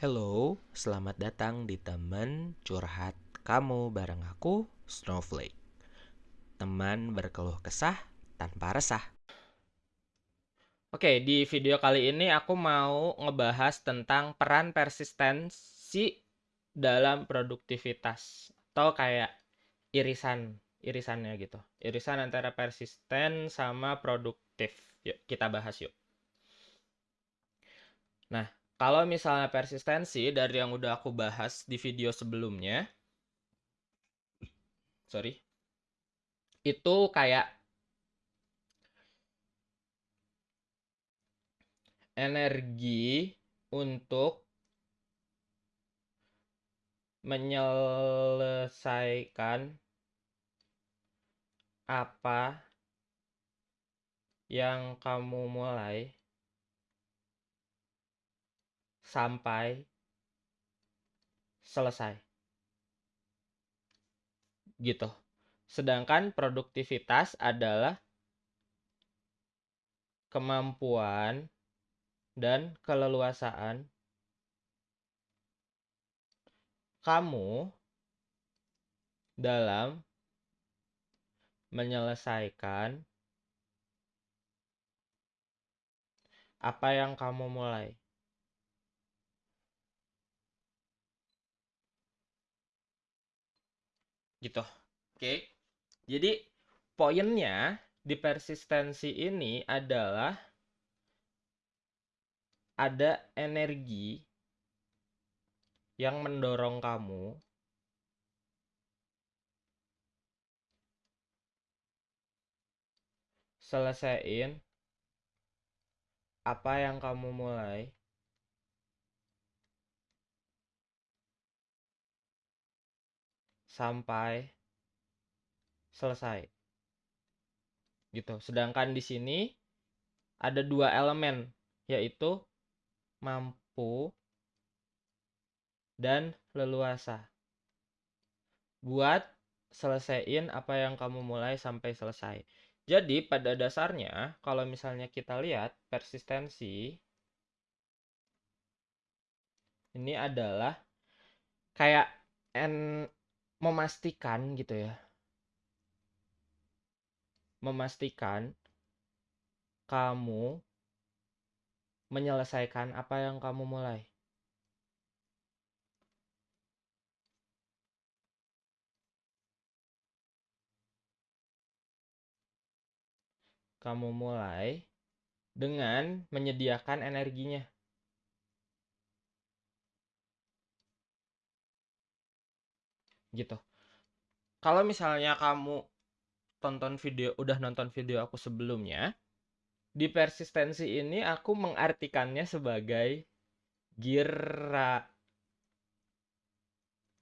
Hello, selamat datang di teman curhat kamu bareng aku, Snowflake. Teman berkeluh kesah tanpa resah. Oke, di video kali ini aku mau ngebahas tentang peran persistensi dalam produktivitas atau kayak irisan irisannya gitu. Irisan antara persisten sama produktif. Yuk, kita bahas yuk. Nah, kalau misalnya persistensi dari yang udah aku bahas di video sebelumnya, sorry, itu kayak energi untuk menyelesaikan apa yang kamu mulai sampai selesai. Gitu. Sedangkan produktivitas adalah kemampuan dan keleluasaan kamu dalam menyelesaikan apa yang kamu mulai. Gitu. Oke. Jadi poinnya di persistensi ini adalah ada energi yang mendorong kamu selesaiin apa yang kamu mulai sampai selesai. Gitu. Sedangkan di sini ada dua elemen yaitu mampu dan leluasa. Buat selesaiin apa yang kamu mulai sampai selesai. Jadi pada dasarnya kalau misalnya kita lihat persistensi ini adalah kayak memastikan gitu ya. Memastikan kamu menyelesaikan apa yang kamu mulai. Kamu mulai dengan menyediakan energinya. Gitu. Kalau misalnya kamu tonton video udah nonton video aku sebelumnya di persistensi ini aku mengartikannya sebagai gira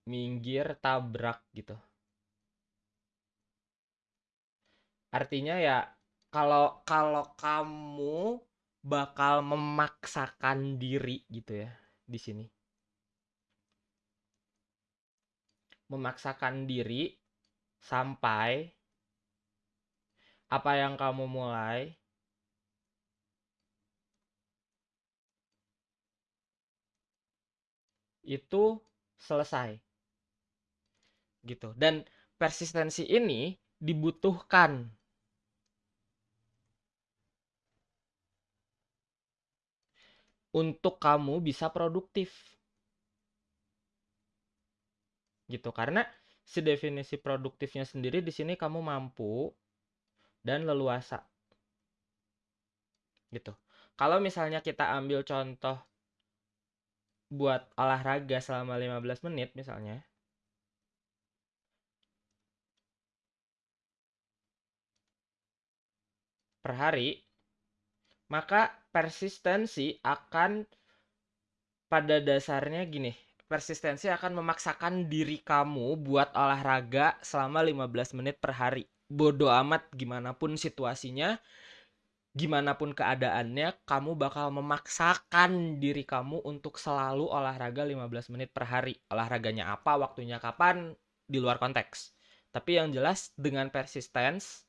minggir tabrak gitu. Artinya ya kalau kalau kamu bakal memaksakan diri gitu ya di sini memaksakan diri sampai apa yang kamu mulai itu selesai. Gitu. Dan persistensi ini dibutuhkan. Untuk kamu bisa produktif gitu. Karena si definisi produktifnya sendiri di sini kamu mampu dan leluasa. Gitu. Kalau misalnya kita ambil contoh buat olahraga selama 15 menit misalnya. Per hari maka persistensi akan pada dasarnya gini persistensi akan memaksakan diri kamu buat olahraga selama 15 menit per hari. Bodoh amat gimana pun situasinya, gimana pun keadaannya, kamu bakal memaksakan diri kamu untuk selalu olahraga 15 menit per hari. Olahraganya apa, waktunya kapan, di luar konteks. Tapi yang jelas dengan persistence,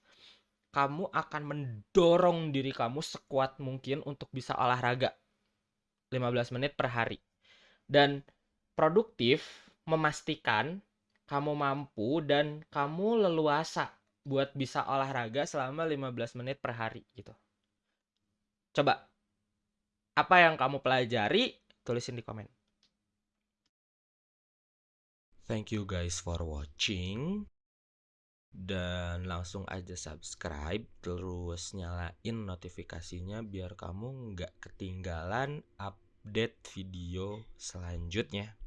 kamu akan mendorong diri kamu sekuat mungkin untuk bisa olahraga 15 menit per hari Dan produktif memastikan kamu mampu dan kamu leluasa buat bisa olahraga selama 15 menit per hari gitu. Coba apa yang kamu pelajari tulisin di komen. Thank you guys for watching. Dan langsung aja subscribe terus nyalain notifikasinya biar kamu nggak ketinggalan update video selanjutnya.